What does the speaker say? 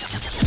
you